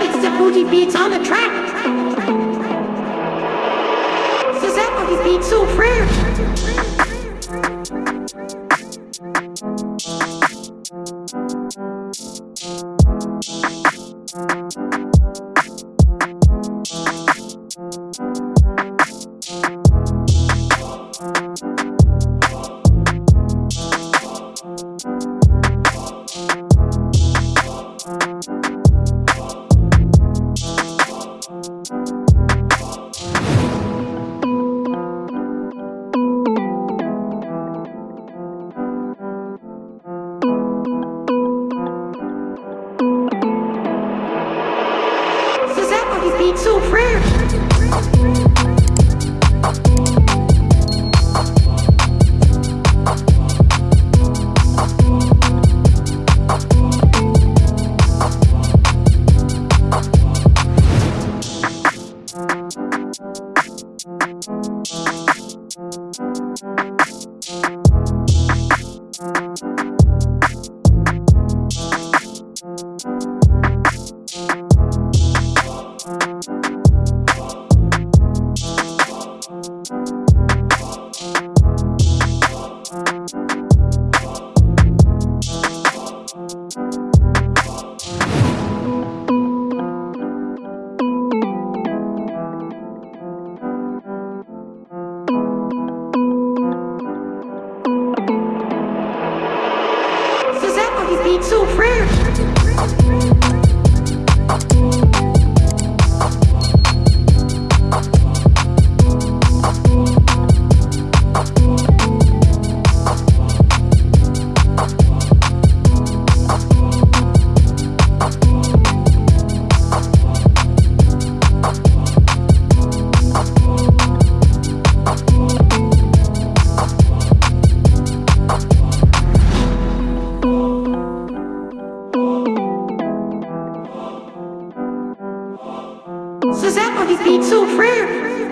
but it's the Fuji beats on the track. Beats so fresh. Beats so fresh. Says that booty beats so fresh.